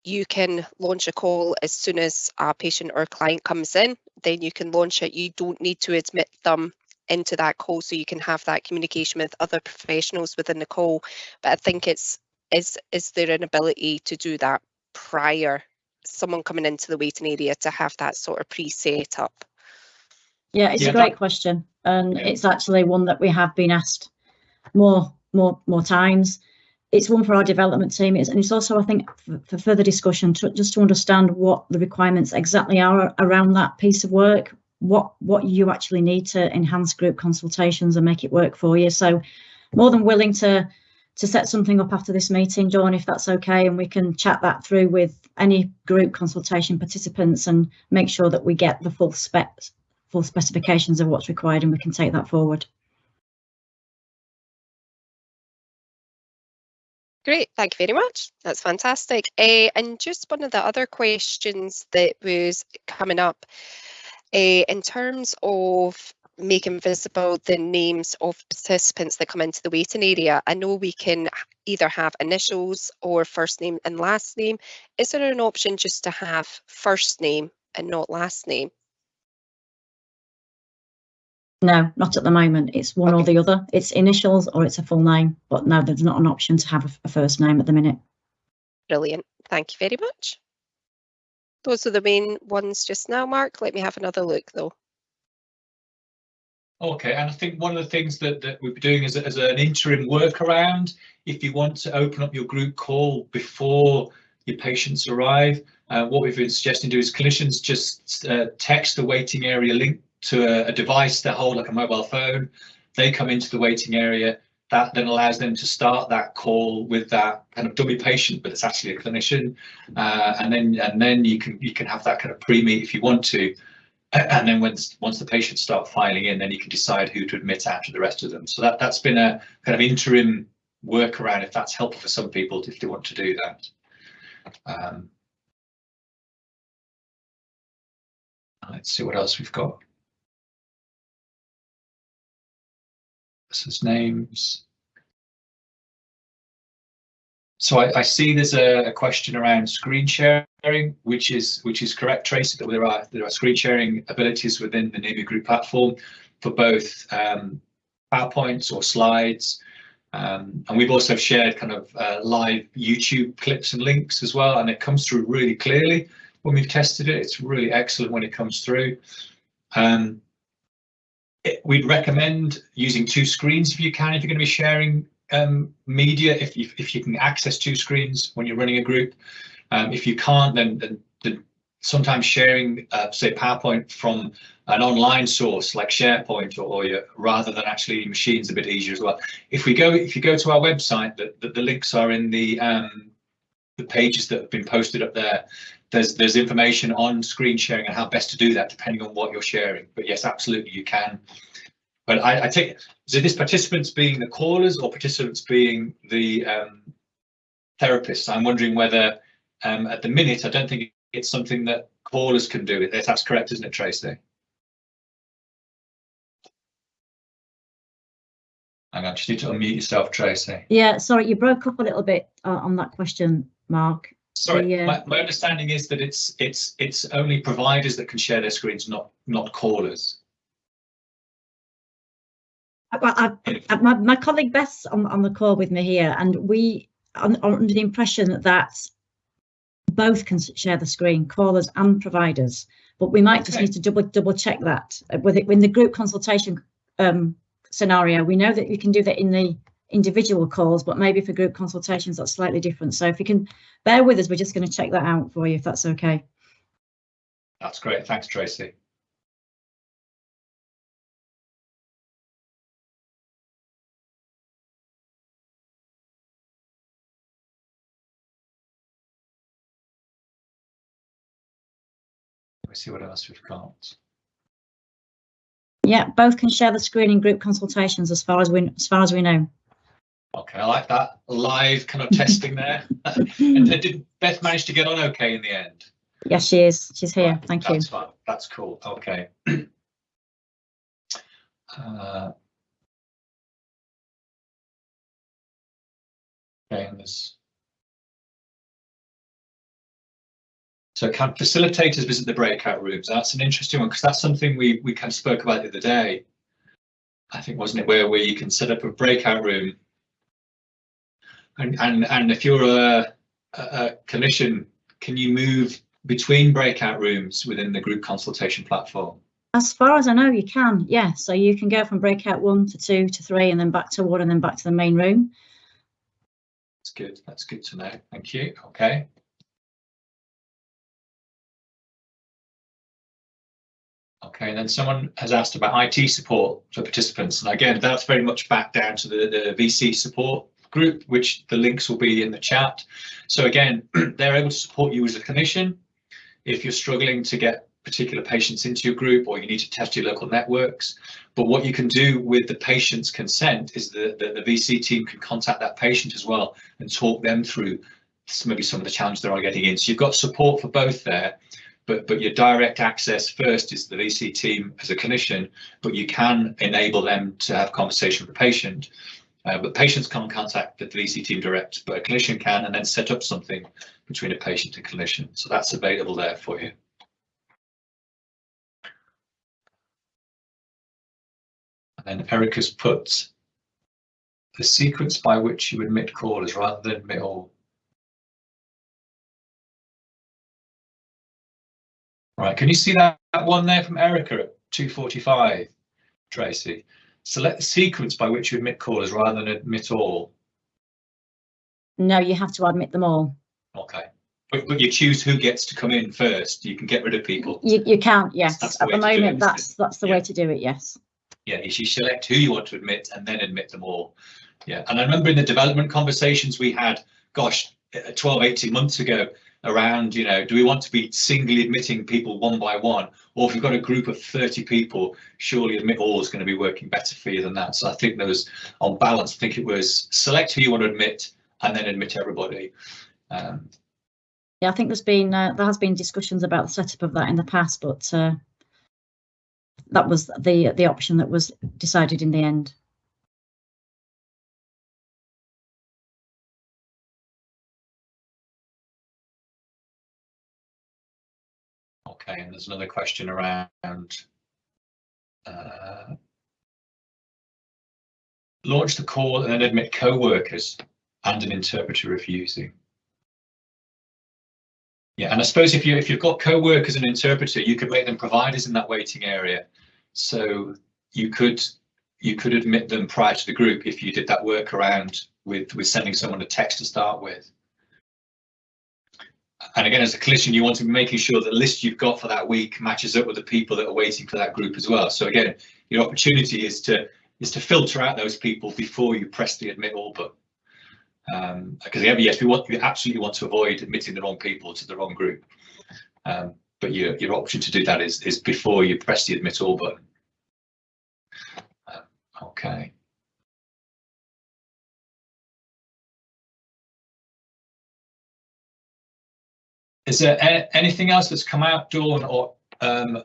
you can launch a call as soon as a patient or client comes in, then you can launch it. You don't need to admit them into that call so you can have that communication with other professionals within the call. But I think it's is is there an ability to do that prior someone coming into the waiting area to have that sort of pre-set up? Yeah, it's yeah, a great that, question. And yeah. it's actually one that we have been asked more more more times. It's one for our development team, and it's also, I think, for, for further discussion, to, just to understand what the requirements exactly are around that piece of work what what you actually need to enhance group consultations and make it work for you. So more than willing to to set something up after this meeting, Dawn, if that's okay, and we can chat that through with any group consultation participants and make sure that we get the full spec full specifications of what's required and we can take that forward. Great, thank you very much. That's fantastic. Uh, and just one of the other questions that was coming up uh, in terms of making visible the names of participants that come into the waiting area, I know we can either have initials or first name and last name. Is there an option just to have first name and not last name? No, not at the moment. It's one okay. or the other. It's initials or it's a full name, but no, there's not an option to have a, a first name at the minute. Brilliant. Thank you very much. Those are the main ones just now, Mark. Let me have another look though. Okay, and I think one of the things that, that we'll be doing is as an interim workaround, if you want to open up your group call before your patients arrive, uh, what we've been suggesting to do is clinicians just uh, text the waiting area link to a, a device they hold like a mobile phone. They come into the waiting area, that then allows them to start that call with that kind of dummy patient, but it's actually a clinician, uh, and then and then you can you can have that kind of pre-meet if you want to, and then once once the patients start filing in, then you can decide who to admit after the rest of them. So that that's been a kind of interim workaround if that's helpful for some people if they want to do that. Um, let's see what else we've got. This is names. So I, I see there's a, a, question around screen sharing, which is which is correct, Tracy. That there are there are screen sharing abilities within the Near Me Group platform for both um, PowerPoints or slides. Um, and we've also shared kind of uh, live YouTube clips and links as well, and it comes through really clearly when we've tested it. It's really excellent when it comes through. Um, we'd recommend using two screens if you can, if you're going to be sharing um, media, if you, if you can access two screens when you're running a group. Um, if you can't, then, then, then sometimes sharing, uh, say, PowerPoint from an online source like SharePoint or, or your, rather than actually machines a bit easier as well. If we go, if you go to our website, the, the, the links are in the um, the pages that have been posted up there. There's there's information on screen sharing and how best to do that depending on what you're sharing. But yes, absolutely you can. But I, I take so this participants being the callers or participants being the um, therapists. I'm wondering whether um, at the minute I don't think it's something that callers can do. It that's correct, isn't it, Tracy? On, just need to unmute yourself, Tracy. Yeah, sorry, you broke up a little bit uh, on that question, Mark. Sorry, my, my understanding is that it's it's it's only providers that can share their screens, not not callers. Well, I, I, my, my colleague Beth's on, on the call with me here, and we are under the impression that both can share the screen, callers and providers. But we might just need to double double check that with it in the group consultation um, scenario. We know that you can do that in the individual calls, but maybe for group consultations that's slightly different. So if you can bear with us, we're just going to check that out for you if that's okay. That's great. Thanks, Tracy. Let me see what else we've got. Yeah, both can share the screen in group consultations as far as we as far as we know. Okay, I like that live kind of testing there. and did Beth manage to get on okay in the end? Yes, she is. She's here. Right, Thank you. That's fine. That's cool. Okay. uh, okay, and there's. So can facilitators visit the breakout rooms? That's an interesting one because that's something we we kind of spoke about the other day. I think wasn't it where where you can set up a breakout room. And and and if you're a, a, a clinician, can you move between breakout rooms within the group consultation platform. As far as I know, you can. Yeah, so you can go from breakout one to two to three, and then back to one, and then back to the main room. That's good. That's good to know. Thank you. Okay. Okay, and then someone has asked about IT support for participants. And again, that's very much back down to the, the VC support group, which the links will be in the chat. So again, they're able to support you as a clinician if you're struggling to get particular patients into your group or you need to test your local networks. But what you can do with the patient's consent is that the, the VC team can contact that patient as well and talk them through maybe some of the challenges they are getting in. So you've got support for both there, but but your direct access first is the VC team as a clinician, but you can enable them to have conversation with the patient. Uh, but patients can't contact the VC team direct, but a clinician can and then set up something between a patient and clinician. So that's available there for you. And then Erica's put the sequence by which you admit callers rather than admit all. Right, can you see that, that one there from Erica at 245, Tracy? Select the sequence by which you admit callers rather than admit all. No, you have to admit them all. Okay, but, but you choose who gets to come in first. You can get rid of people. You you can't. Yes, That's the at the to it, moment, that's that's the Yeah. way to do it. Yes. Yeah, you should select who you want to admit and then admit them all. Yeah, and I remember in the development conversations we had, gosh, uh, 12, 18 months ago, around, you know, do we want to be singly admitting people one by one? Or if you've got a group of 30 people, surely admit all is going to be working better for you than that. So I think there was, on balance, I think it was select who you want to admit and then admit everybody. Um, Yeah, I think there's been uh, there has been discussions about the setup of that in the past, but uh, that was the the option that was decided in the end. There's another question around uh, launch the call and then admit co-workers and an interpreter if using. Yeah, and I suppose if you if you've got co-workers and interpreter, you could make them providers in that waiting area. So you could you could admit them prior to the group if you did that workaround with with sending someone a text to start with. And again, as a clinician, you want to be making sure the list you've got for that week matches up with the people that are waiting for that group as well. So again, your opportunity is to is to filter out those people before you press the admit all button. Um, because yeah, yes, we want you absolutely want to avoid admitting the wrong people to the wrong group. Um, but your your option to do that is is before you press the admit all button. Uh, okay. Is there anything else that's come out, Dawn, or um,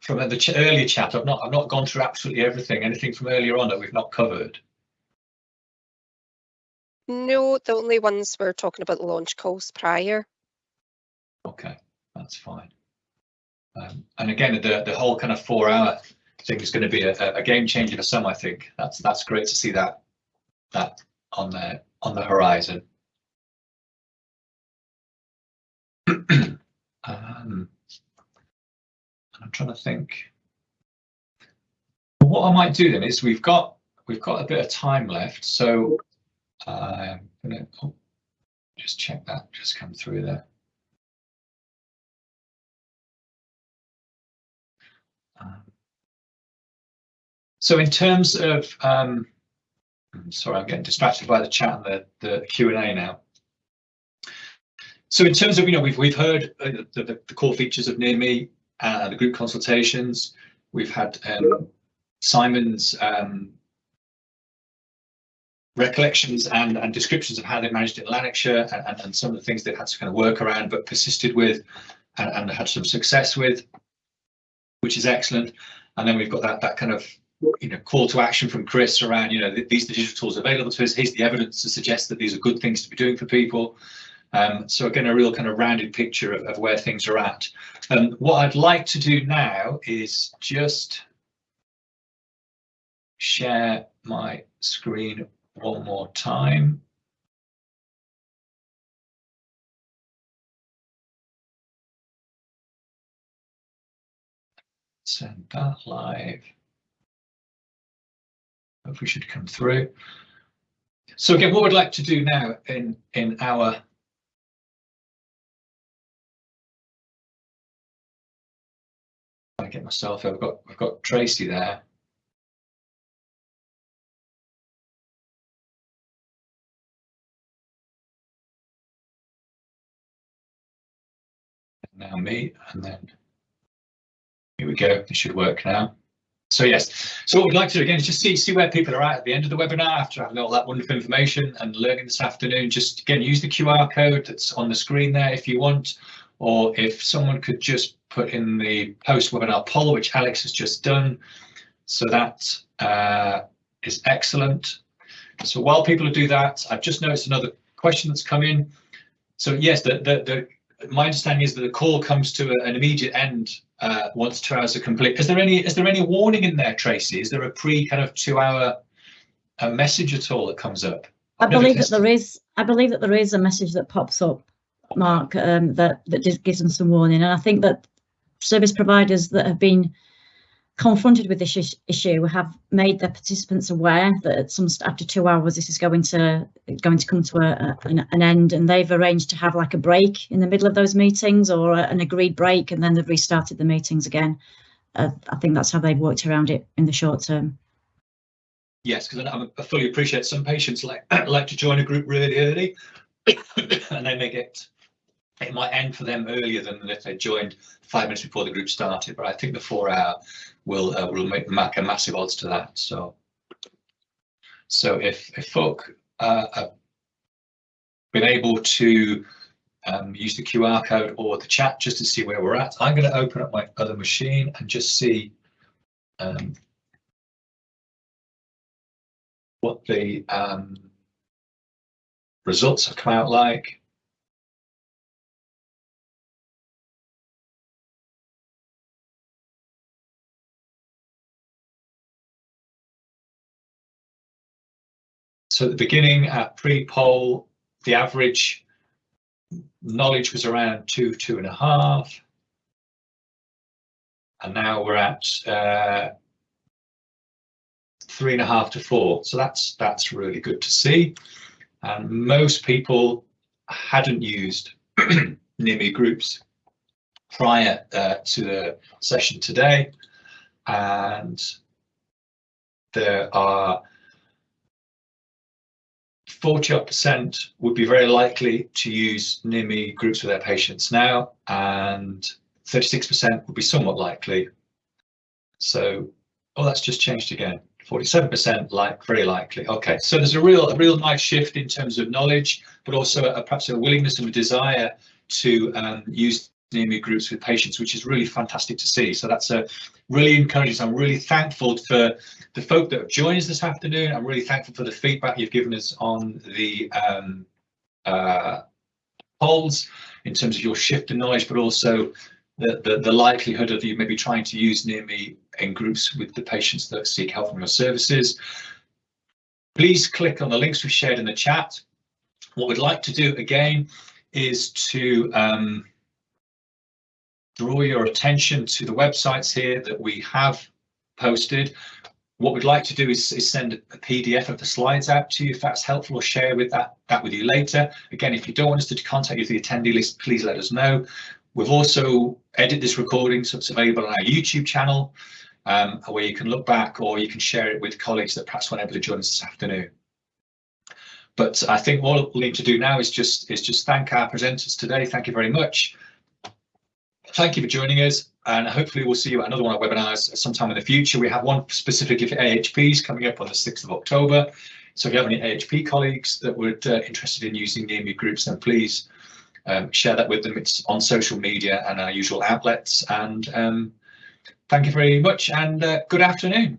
from the ch earlier chat? I've not I've not gone through absolutely everything. Anything from earlier on that we've not covered? No, the only ones we're talking about the launch calls prior. Okay, that's fine. Um, and again, the the whole kind of four hour thing is going to be a, a game changer for some. I think that's that's great to see that that on the on the horizon. um, I'm trying to think. What I might do then is we've got we've got a bit of time left, so I'm gonna oh, just check that just come through there. Um, so in terms of, um, sorry, I'm getting distracted by the chat and the, the Q&A now. So in terms of, you know, we've we've heard uh, the, the, core features of Near Me, uh, the group consultations. We've had um, Simon's um, recollections and, and descriptions of how they managed it in Lanarkshire and, and, and, some of the things they had to kind of work around but persisted with and, and had some success with, which is excellent. And then we've got that that kind of you know call to action from Chris around you know these digital tools available to us. Here's the evidence to suggest that these are good things to be doing for people. Um, so again, a real kind of rounded picture of, of where things are at. Um, what I'd like to do now is just share my screen one more time. Send that live. Hope we should come through. So again, what we'd like to do now in in our I get myself. I've got I've got Tracy there. now me, and then here we go. It should work now. So yes, so what we'd like to do again is just see see where people are at at the end of the webinar after having all that wonderful information and learning this afternoon. Just again use the QR code that's on the screen there if you want, or if someone could just put in the post webinar poll which Alex has just done. So that uh, is excellent. So while people do that, I've just noticed another question that's come in. So yes, the the, the my understanding is that the call comes to a, an immediate end uh, once two hours are complete. Is there any is there any warning in there, Tracy? Is there a pre kind of two hour uh, message at all that comes up? I believe that there is. I believe that there is a message that pops up, Mark, um, that that gives them some warning, and I think that service providers that have been confronted with this issue have made their participants aware that some after two hours this is going to going to come to a, an, an, end. And they've arranged to have like a break in the middle of those meetings or a, an agreed break and then they've restarted the meetings again. Uh, i think that's how they've worked around it in the short term. Yes because I, fully appreciate some patients like like to join a group really early and they may get it might end for them earlier than if they joined five minutes before the group started but i think the four hour will uh, will make, a massive odds to that. So, so if if folk uh, have been able to um, use the QR code or the chat just to see where we're at, I'm going to open up my other machine and just see um, what the um, results have come out like. So at the beginning, at pre-poll, the average knowledge was around two, two and a half. And now we're at uh, three and a half to four. So that's that's really good to see. And most people hadn't used Near Me groups prior uh, to the session today. And there are 40% would be very likely to use Near Me groups with their patients now, and 36% would be somewhat likely. So, oh, that's just changed again. 47% like very likely. Okay, so there's a real, a real nice shift in terms of knowledge, but also a, perhaps a willingness and a desire to um, use Near Me groups with patients, which is really fantastic to see. So that's a really encouraging. So I'm really thankful for the folk that have joined us this afternoon. I'm really thankful for the feedback you've given us on the um, uh, polls in terms of your shift in knowledge, but also the, the, the, likelihood of you maybe trying to use near me in groups with the patients that seek help from your services. Please click on the links we've shared in the chat. What we'd like to do again is to um, draw your attention to the websites here that we have posted. What we'd like to do is, is, send a PDF of the slides out to you if that's helpful or share with that, that with you later. Again, if you don't want us to contact you through the attendee list, please let us know. We've also edited this recording so it's available on our YouTube channel um, where you can look back or you can share it with colleagues that perhaps weren't able to join us this afternoon. But I think all we'll need to do now is just is just thank our presenters today. Thank you very much. Thank you for joining us and hopefully we'll see you at another one of our webinars sometime in the future. We have one specific for AHPs coming up on the 6th of October. So if you have any AHP colleagues that would uh, interested in using the Near Me groups, then please um, share that with them. It's on social media and our usual outlets. And um, thank you very much and uh, good afternoon.